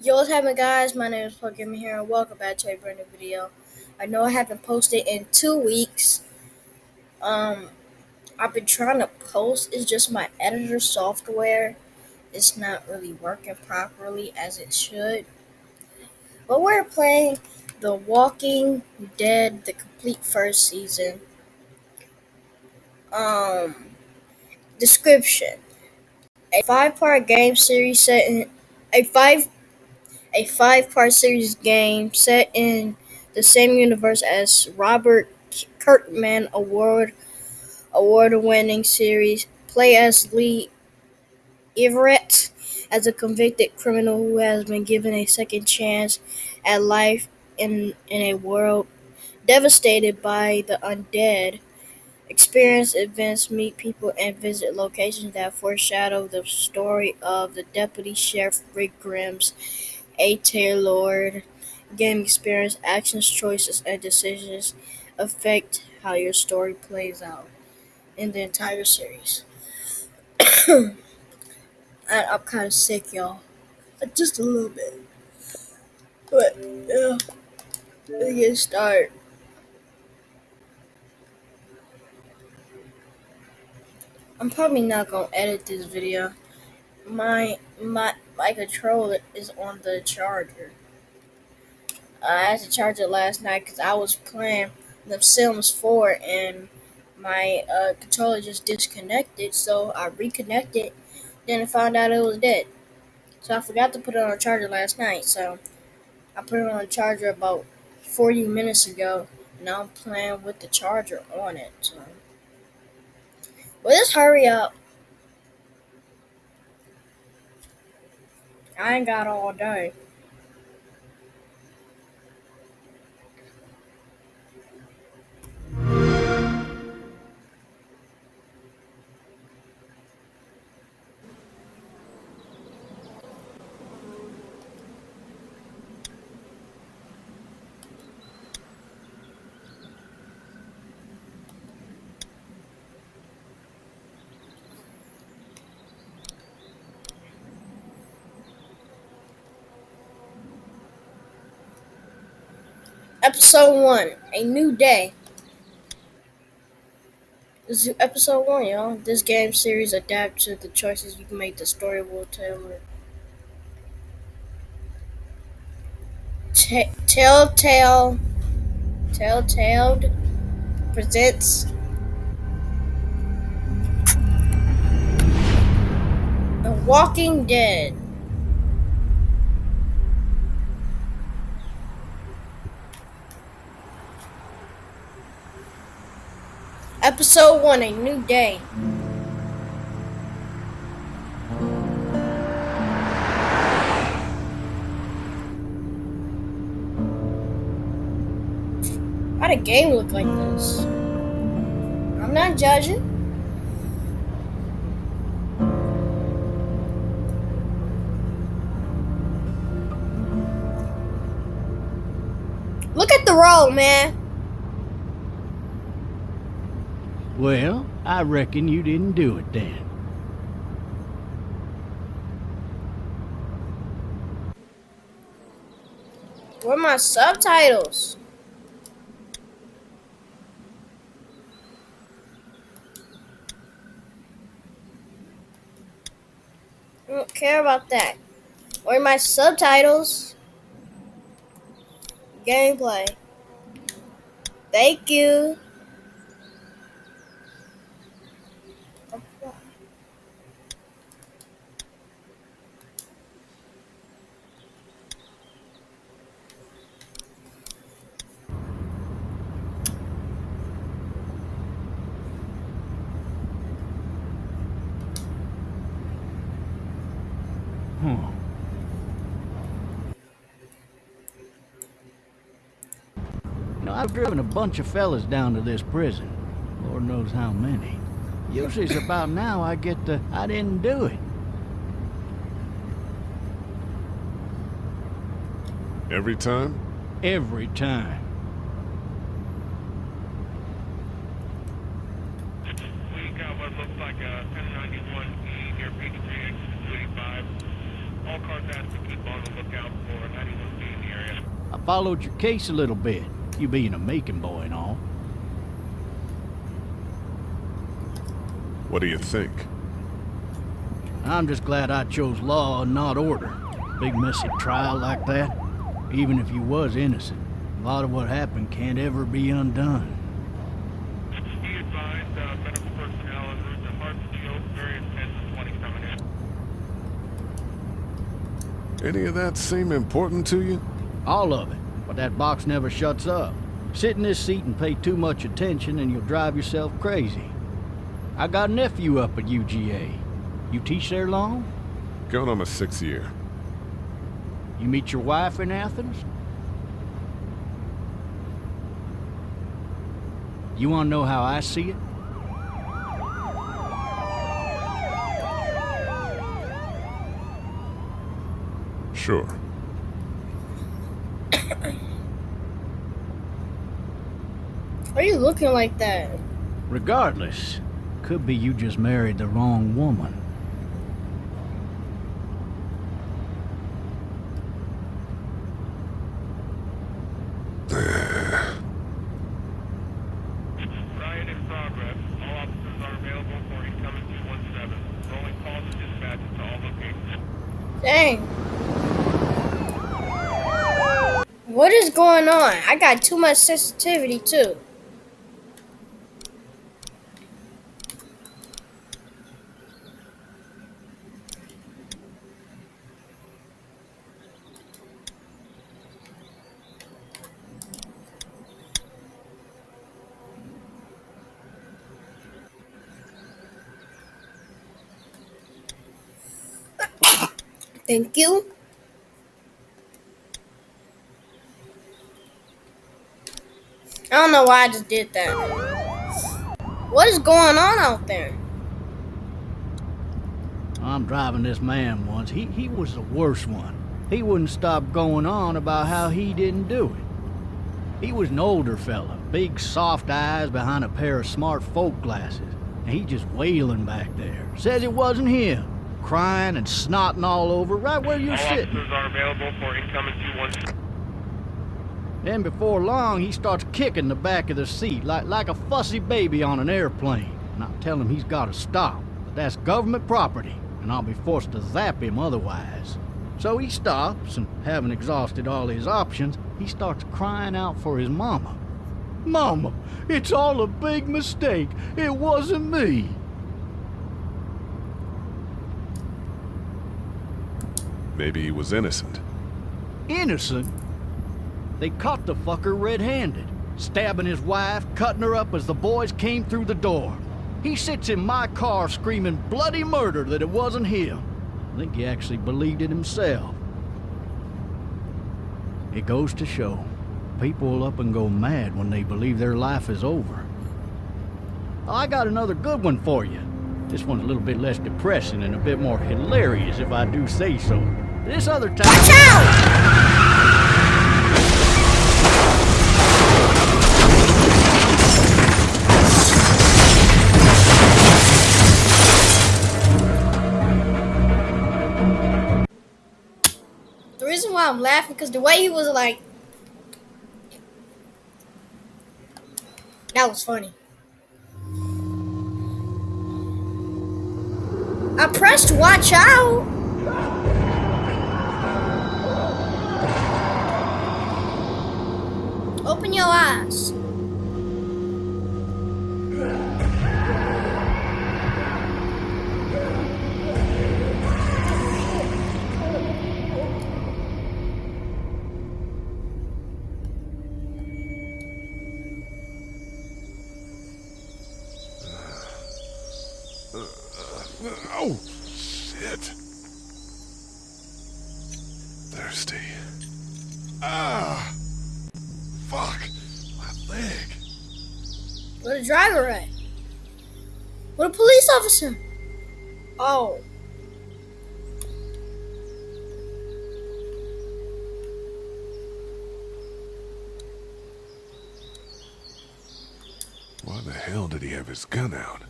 Yo, what's happening, guys? My name is Gaming here, and welcome back to a brand new video. I know I haven't posted in two weeks. Um, I've been trying to post. It's just my editor software. It's not really working properly as it should. But we're playing The Walking Dead, the complete first season. Um, description: A five-part game series set in a five a five-part series game set in the same universe as Robert Kirkman award award-winning series. Play as Lee Everett as a convicted criminal who has been given a second chance at life in in a world devastated by the undead. Experience events, meet people, and visit locations that foreshadow the story of the Deputy Sheriff Rick Grimes a tailored game experience, actions, choices, and decisions affect how your story plays out in the entire series. and I'm kind of sick, y'all. Just a little bit. But, uh, yeah. Let's get started. I'm probably not gonna edit this video. My my my controller is on the charger. I had to charge it last night because I was playing The Sims 4 and my uh, controller just disconnected. So I reconnected, then I found out it was dead. So I forgot to put it on a charger last night. So I put it on a charger about 40 minutes ago. Now I'm playing with the charger on it. So. Well, just hurry up. I ain't got all day. Episode 1 A New Day. This is episode 1, y'all. This game series adapts to the choices you can make. The story will tell. T- Telltale. Telltale presents. The Walking Dead. Episode 1 A New Day. Why the game look like this? I'm not judging. Look at the road, man. Well, I reckon you didn't do it then. Where are my subtitles? I don't care about that. Where are my subtitles? Gameplay. Thank you. Driven a bunch of fellas down to this prison. Lord knows how many. Usually it's about now I get the, I didn't do it. Every time? Every time. We got what looks like a 1091E near Peachtree, exit 285. All cars asked to keep on the lookout followed your case a little bit, you being a Macon boy and all. What do you think? I'm just glad I chose law and not order. Big messy trial like that, even if you was innocent, a lot of what happened can't ever be undone. Be advised, uh, medical personnel en route to Hartsfield, various 10 to 20 coming in. Any of that seem important to you? All of it, but that box never shuts up. Sit in this seat and pay too much attention and you'll drive yourself crazy. I got a nephew up at UGA. You teach there long? Going on my sixth year. You meet your wife in Athens? You want to know how I see it? Sure. Why are you looking like that? Regardless, could be you just married the wrong woman. Riot in progress. All officers are available for incoming 217. Rolling calls and dispatches to all locations. Dang. What is going on? I got too much sensitivity too. Thank you. I don't know why I just did that. What is going on out there? I'm driving this man once. He, he was the worst one. He wouldn't stop going on about how he didn't do it. He was an older fella, big soft eyes behind a pair of smart folk glasses. And he just wailing back there. Says it wasn't him. Crying and snotting all over right where you're All sitting. officers are available for incoming 217. Then before long, he starts kicking the back of the seat like, like a fussy baby on an airplane. And I tell him he's got to stop. That that's government property, and I'll be forced to zap him otherwise. So he stops, and having exhausted all his options, he starts crying out for his mama. Mama, it's all a big mistake. It wasn't me. Maybe he was innocent. Innocent? They caught the fucker red-handed, stabbing his wife, cutting her up as the boys came through the door. He sits in my car screaming bloody murder that it wasn't him. I think he actually believed it himself. It goes to show, people will up and go mad when they believe their life is over. I got another good one for you. This one's a little bit less depressing and a bit more hilarious if I do say so. This other time... Watch out! I'm laughing because the way he was like, that was funny. I pressed watch out. Open your eyes. Thirsty. Ah! Fuck! My leg. Where the driver at? Where the police officer? Oh. Why the hell did he have his gun out?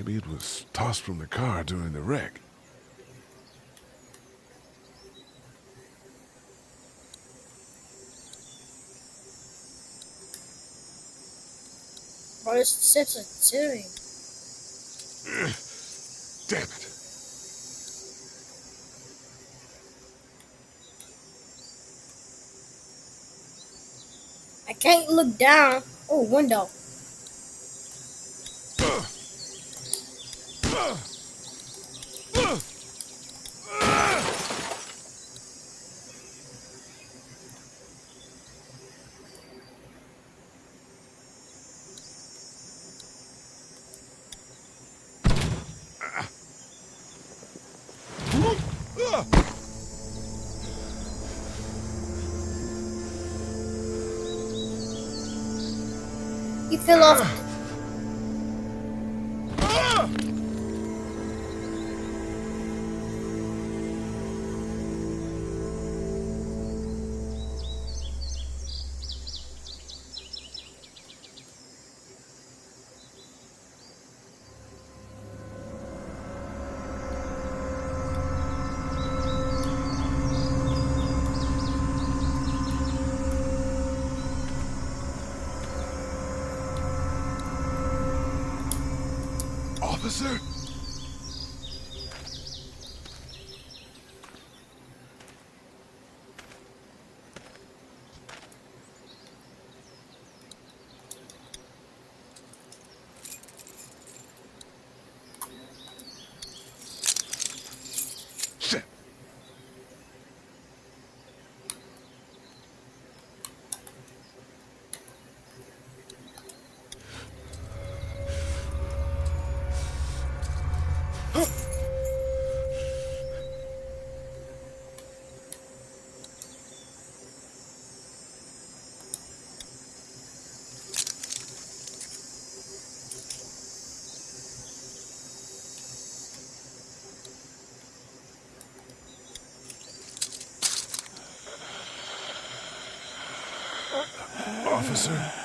Maybe it was tossed from the car during the wreck. What is sensitivity? Damn it. I can't look down. Oh, window. Fell off. Officer?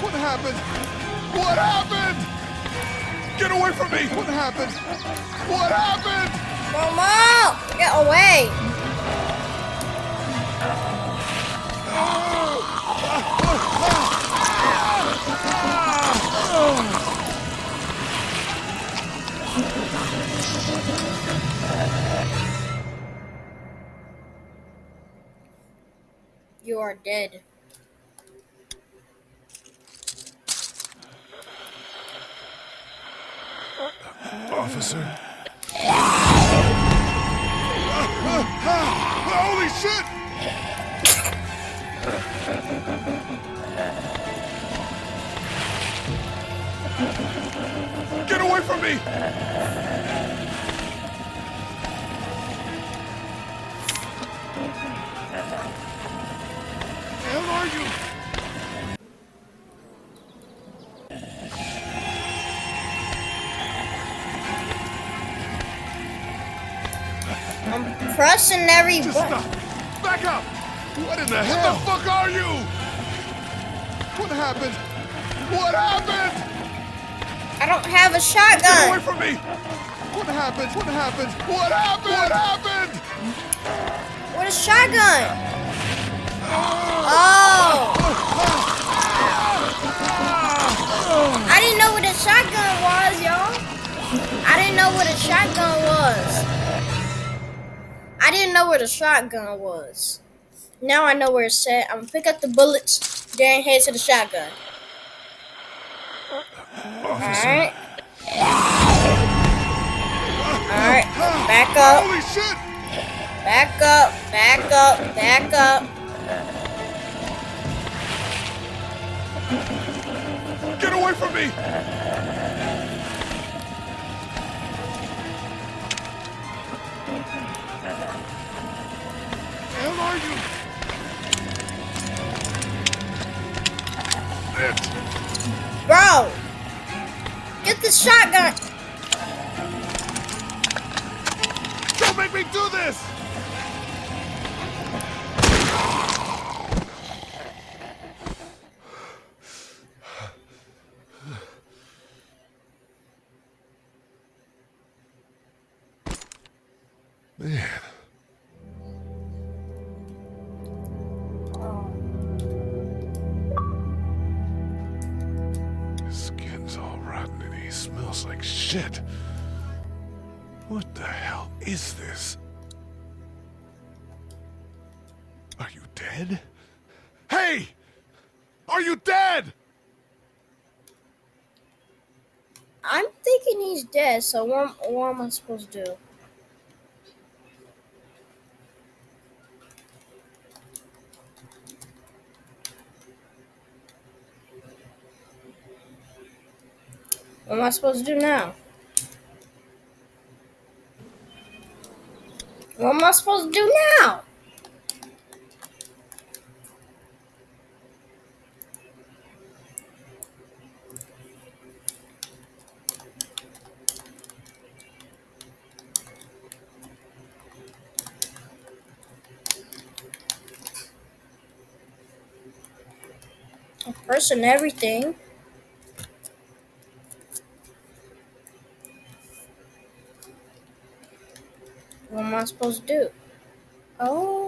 What happened? What happened? Get away from me! What happened? What happened? Momo! Get away! You are dead. Officer? Holy shit! Get away from me! Hell are you? I'm every Just stop! Back up! What in the hell? What the fuck are you? What happened? What happened? I don't have a shotgun. Get away from me! What happened? What happened? What happened? What happened? What a shotgun? Oh! I didn't know what a shotgun was, y'all. I didn't know what a shotgun was. I didn't know where the shotgun was. Now I know where it's at. I'm gonna pick up the bullets, then head to the shotgun. Alright. Alright. Back up. Holy shit! Back up. Back up. Back up. Get away from me! Where are you? It. Bro! Get the shotgun! Don't make me do this! Dead, so what, what am I supposed to do? What am I supposed to do now? What am I supposed to do now? I'm pressing everything. What am I supposed to do? Oh.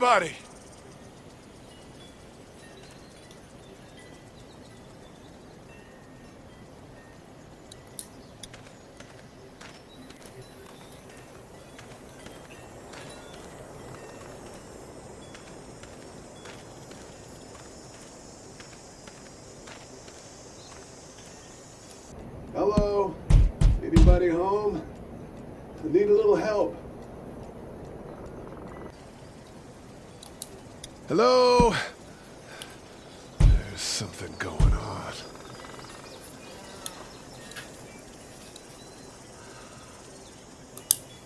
Anybody? Hello? Anybody home? I need a little help. Hello? There's something going on.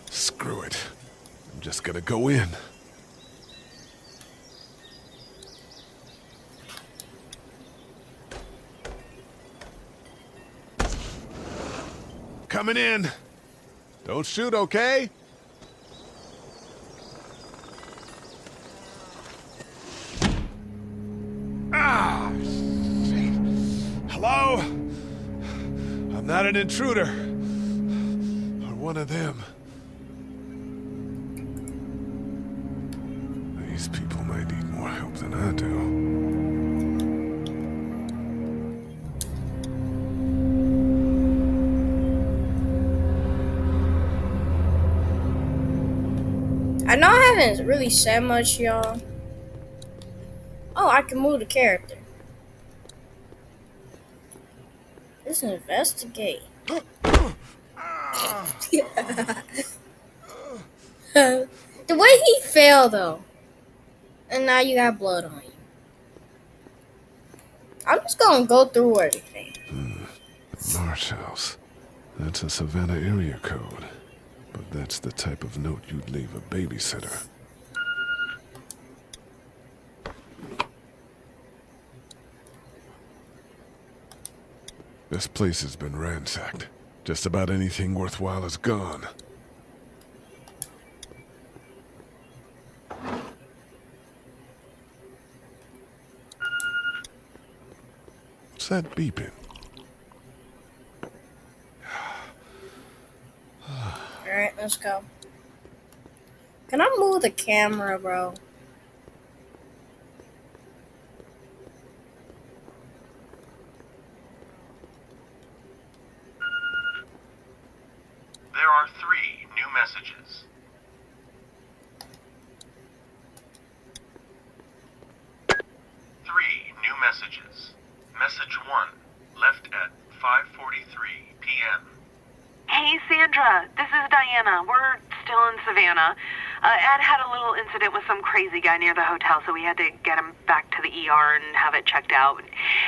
Screw it. I'm just gonna go in. Coming in. Don't shoot, okay? not an intruder. Or one of them. These people may need more help than I do. I know I haven't really said much, y'all. Oh, I can move the character. Let's investigate. the way he fell, though. And now you got blood on you. I'm just gonna go through everything. Hmm. Marsh House. That's a Savannah area code. But that's the type of note you'd leave a babysitter. This place has been ransacked. Just about anything worthwhile is gone. What's that beeping? Alright, let's go. Can I move the camera, bro? There are three new messages. Three new messages. Message 1, left at 5.43 p.m. Hey, Sandra. This is Diana. We're still in Savannah. Uh, Ed had a little incident with some crazy guy near the hotel, so we had to get him back to the ER and have it checked out.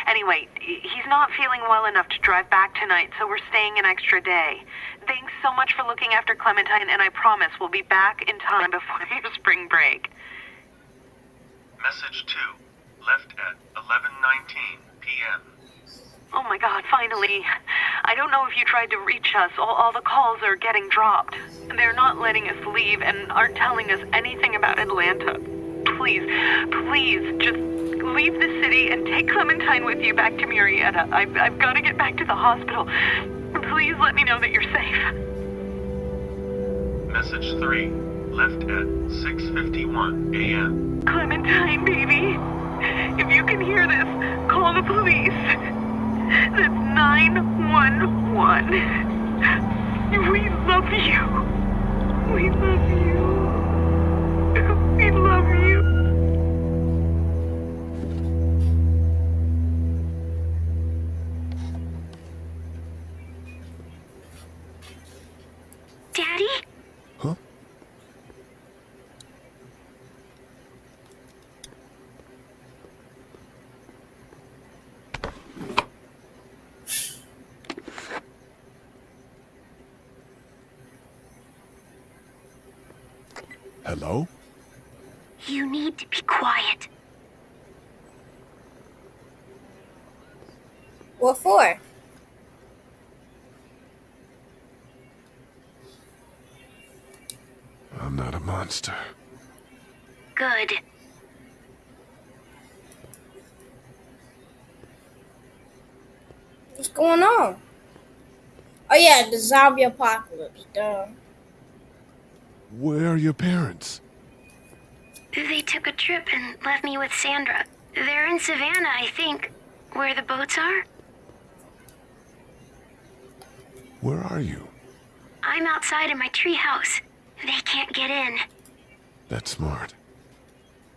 Anyway, he's not feeling well enough to drive back tonight, so we're staying an extra day. Thanks so much for looking after Clementine, and I promise we'll be back in time before your spring break. Message 2, left at 11.19 p.m. Oh my god, finally. I don't know if you tried to reach us. All, all the calls are getting dropped. They're not letting us leave and aren't telling us anything about Atlanta. Please, please, just leave the city and take Clementine with you back to Marietta. I've, I've got to get back to the hospital. Please let me know that you're safe. Message 3, left at 6.51 a.m. Clementine, baby. If you can hear this, call the police. That's 911. We love you. We love you. We love you. Quiet. What for? I'm not a monster. Good. What's going on? Oh yeah, the zombie apocalypse. Duh. Where are your parents? They took a trip and left me with Sandra. They're in Savannah, I think. Where the boats are? Where are you? I'm outside in my treehouse. They can't get in. That's smart.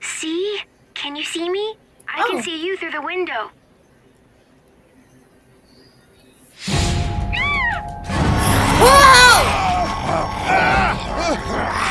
See? Can you see me? I Oh. can see you through the window. Whoa!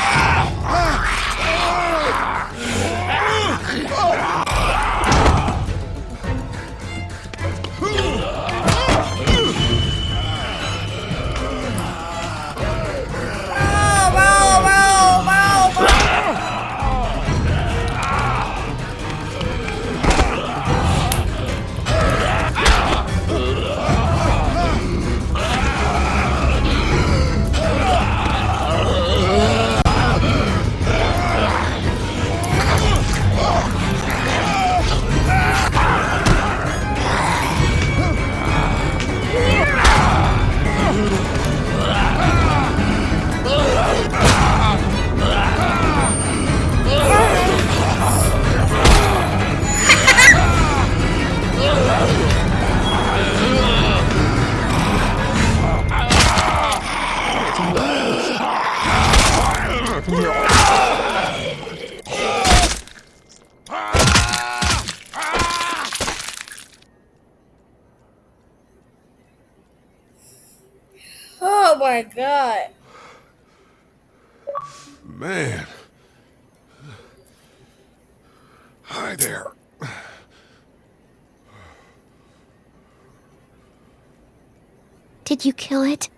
my god. Man. Hi there. Did you kill it?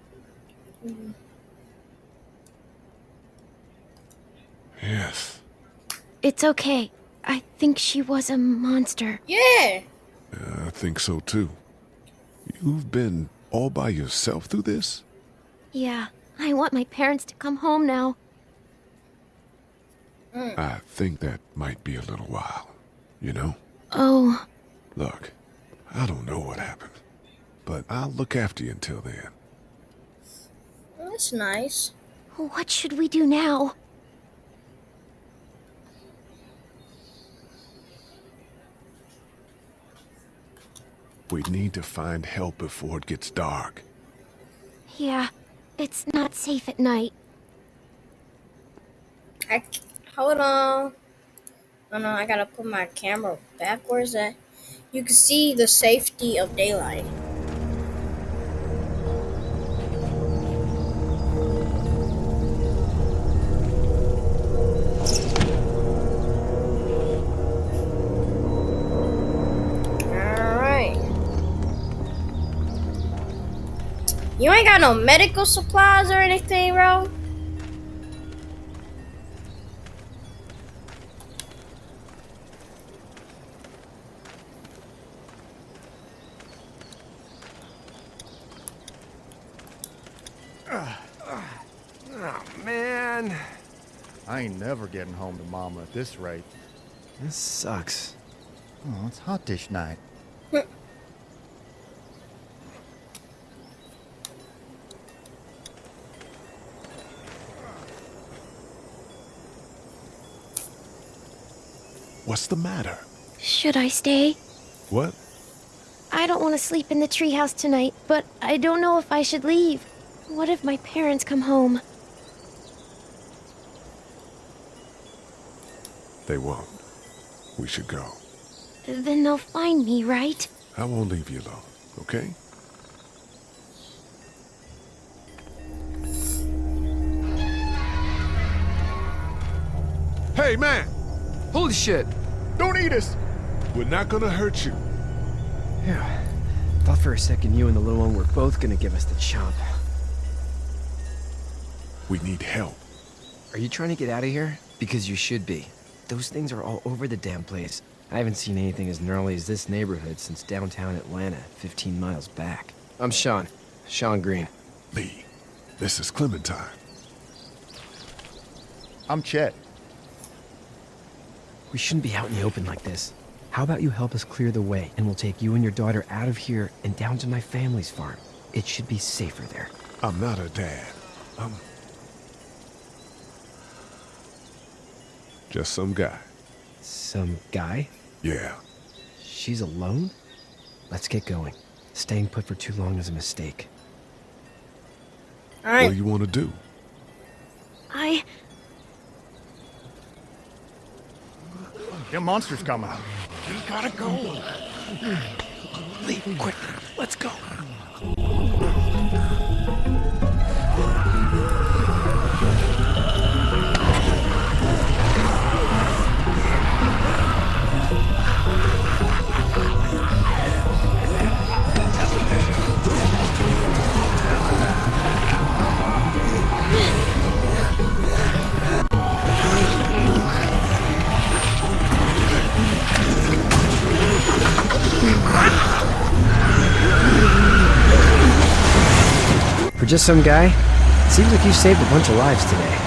Yes. It's okay. I think she was a monster. Yeah. I think so too. You've been all by yourself through this? Yeah, I want my parents to come home now. I think that might be a little while. You know? Oh, Look, I don't know what happened, but I'll look after you until then. That's nice. what should we do now? We need to find help before it gets dark. Yeah, it's not safe at night. I hold on. Oh no, I gotta put my camera backwards. You can see the safety of daylight. Got no medical supplies or anything, bro? Oh, man. I ain't never getting home to Mama at this rate. This sucks. Oh, it's hot dish night. Hmm. What's the matter? Should I stay? What? I don't want to sleep in the treehouse tonight, but I don't know if I should leave. What if my parents come home? They won't. We should go. Then they'll find me, right? I won't leave you alone, okay? Hey, man! Holy shit! Don't eat us! We're not gonna hurt you. Yeah. Thought for a second you and the little one were both gonna give us the chomp. We need help. Are you trying to get out of here? Because you should be. Those things are all over the damn place. I haven't seen anything as gnarly as this neighborhood since downtown Atlanta, 15 miles back. I'm Shawn. Shawn Greene. Lee, this is Clementine. I'm Chet. We shouldn't be out in the open like this. How about you help us clear the way, and we'll take you and your daughter out of here and down to my family's farm. It should be safer there. I'm not a dad. I'm... Just some guy. Some guy? Yeah. She's alone? Let's get going. Staying put for too long is a mistake. Alright. What do you want to do? I. Them monsters coming. We gotta go. Lee, quick, let's go. Just some guy, seems like you saved a bunch of lives today.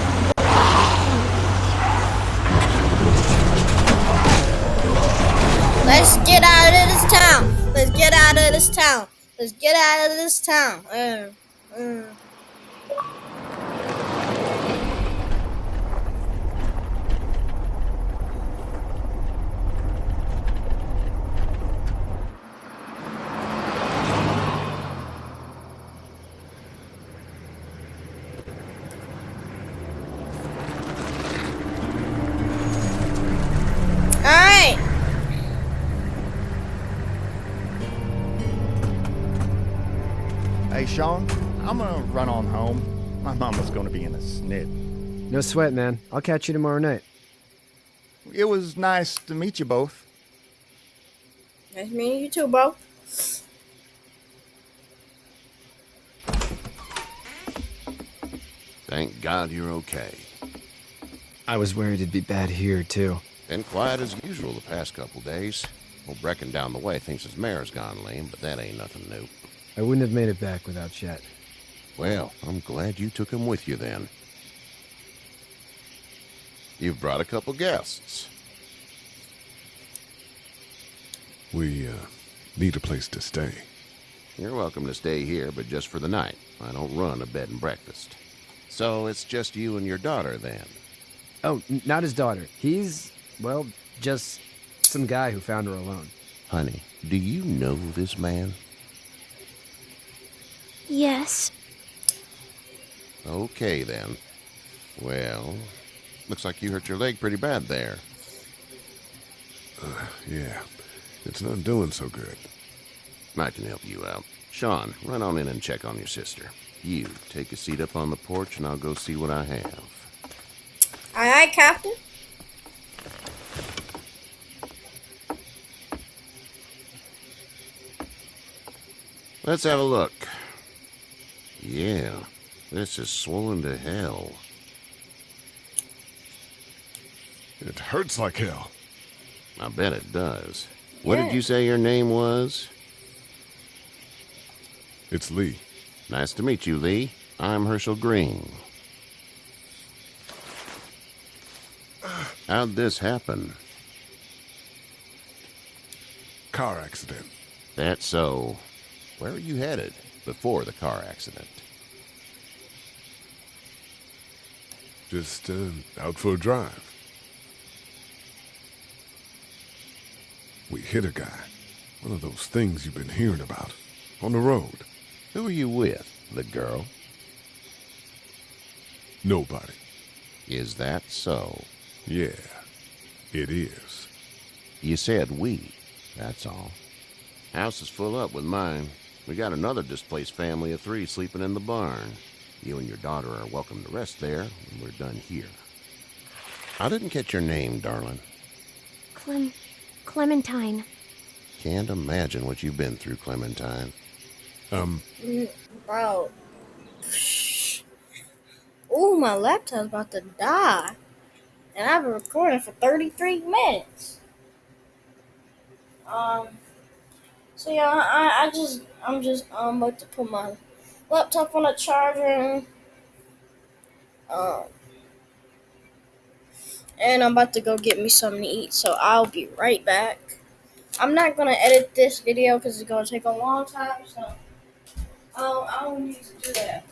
Let's get out of this town. Let's get out of this town. Let's get out of this town. Uh, uh. Run on home. My mama's gonna be in a snit. No sweat, man. I'll catch you tomorrow night. It was nice to meet you both. Nice meeting you too, bro. Thank God you're okay. I was worried it'd be bad here, too. Been quiet as usual the past couple days. Old Brecken down the way thinks his mare's gone lame, but that ain't nothing new. I wouldn't have made it back without Chet. Well, I'm glad you took him with you then. You've brought a couple guests. We, uh, need a place to stay. You're welcome to stay here, but just for the night. I don't run a bed and breakfast. So it's just you and your daughter then? Oh, n- not his daughter. He's, well, just some guy who found her alone. Honey, do you know this man? Yes. Okay then. Well, looks like you hurt your leg pretty bad there. Uh, yeah, it's not doing so good. I can help you out. Shawn, run on in and check on your sister. You, take a seat up on the porch and I'll go see what I have. Aye, aye, Captain. Let's have a look. Yeah, this is swollen to hell. It hurts like hell. I bet it does. What Yeah. did you say your name was? It's Lee. Nice to meet you, Lee. I'm Hershel Greene. How'd this happen? Car accident. That's so. Where were you headed before the car accident? Just, uh, out for a drive. We hit a guy. One of those things you've been hearing about. On the road. Who are you with? The girl? Nobody. Is that so? Yeah, it is. You said we. That's all. House is full up with mine. We got another displaced family of three sleeping in the barn. You and your daughter are welcome to rest there when we're done here. I didn't catch your name, darling. Clem. Clementine. Can't imagine what you've been through, Clementine. Um, Bro. Ooh, my laptop's about to die. And I've been recording for 33 minutes. Um, so yeah, I, I just, I'm just, I'm about to put my laptop on a charger. And, um, and I'm about to go get me something to eat, so I'll be right back. I'm not gonna edit this video because it's gonna take a long time, so I'll, I don't need to do that.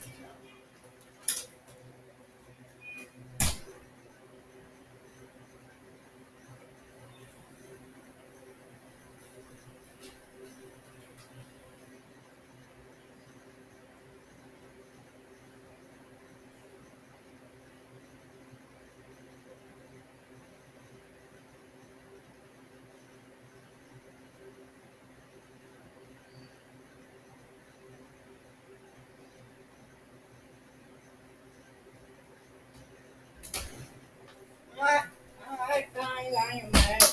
Alright, alright, guys, I am back.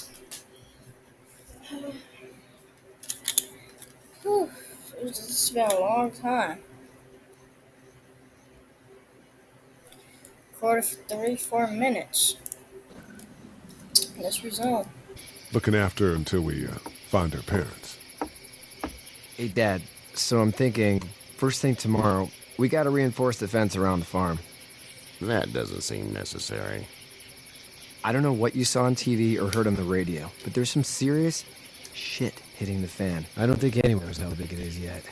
Whew, it's just been a long time. Quarter for three, four minutes. Let's resume. looking after her until we, uh, find her parents. Hey, Dad. So I'm thinking, first thing tomorrow, we gotta reinforce the fence around the farm. That doesn't seem necessary. I don't know what you saw on TV or heard on the radio, but there's some serious shit hitting the fan. I don't think anyone knows how big it is yet.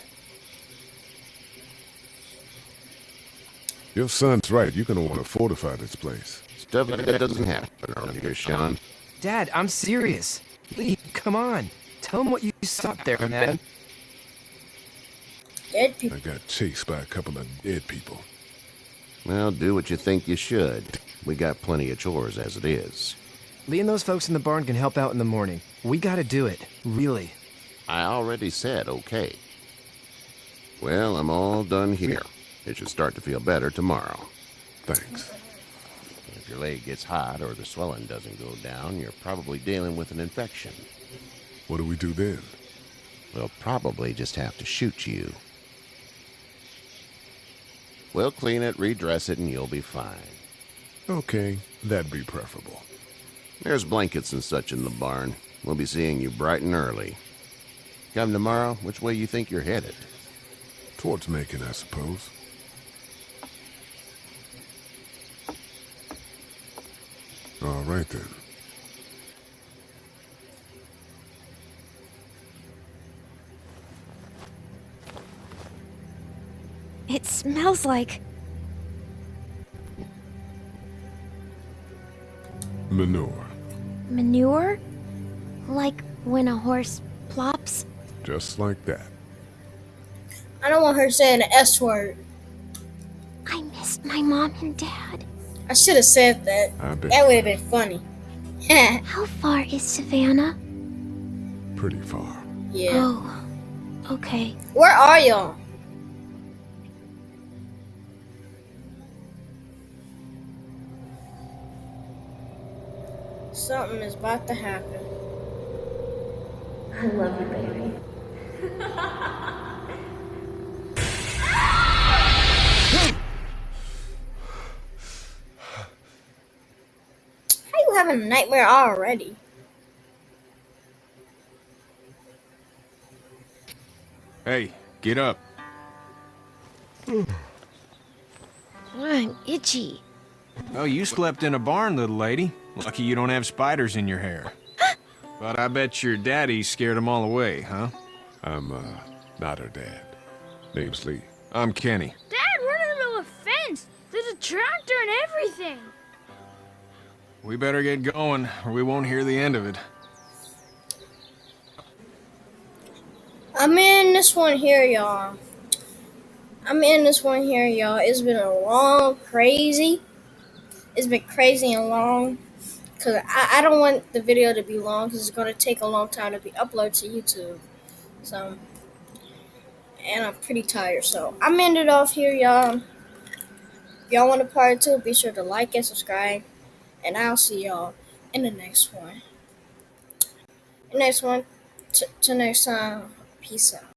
Your son's right. You're gonna want to fortify this place. Stuff like that doesn't happen around here, Shawn. Dad, I'm serious. Lee, come on. Tell him what you saw up there, man. Dead people. I got chased by a couple of dead people. Well, do what you think you should. We got plenty of chores as it is. Lee and those folks in the barn can help out in the morning. We gotta do it. Really. I already said okay. Well, I'm all done here. It should start to feel better tomorrow. Thanks. If your leg gets hot or the swelling doesn't go down, you're probably dealing with an infection. What do we do then? We'll probably just have to shoot you. We'll clean it, redress it, and you'll be fine. Okay, that'd be preferable. There's blankets and such in the barn. We'll be seeing you bright and early. Come tomorrow, which way you think you're headed? Towards Macon, I suppose. All right then. It smells like. Manure. manure? Like when a horse plops? Just like that. I don't want her saying the S word. I miss my mom and dad. I should have said that. That would have been funny. How far is Savannah? Pretty far. yeah. Oh, okay. Where are y'all? Something is about to happen. I love you, baby. having a nightmare already? Hey, get up. I'm itchy. Oh, you slept in a barn, little lady. Lucky you don't have spiders in your hair. but I bet your daddy scared them all away, huh? I'm, uh, not her dad. Name's Lee. I'm Kenny. Dad, we're in the middle of a fence. There's a tractor and everything. We better get going, or we won't hear the end of it. I'm in this one here, y'all. I'm in this one here, y'all. It's been a long, crazy. It's been crazy and long. Because I, I don't want the video to be long because it's going to take a long time to be uploaded to YouTube. So, and I'm pretty tired. So, I'm ended off here, y'all. If y'all want a part two, be sure to like and subscribe. And I'll see y'all in the next one. The next one. T- till next time. Peace out.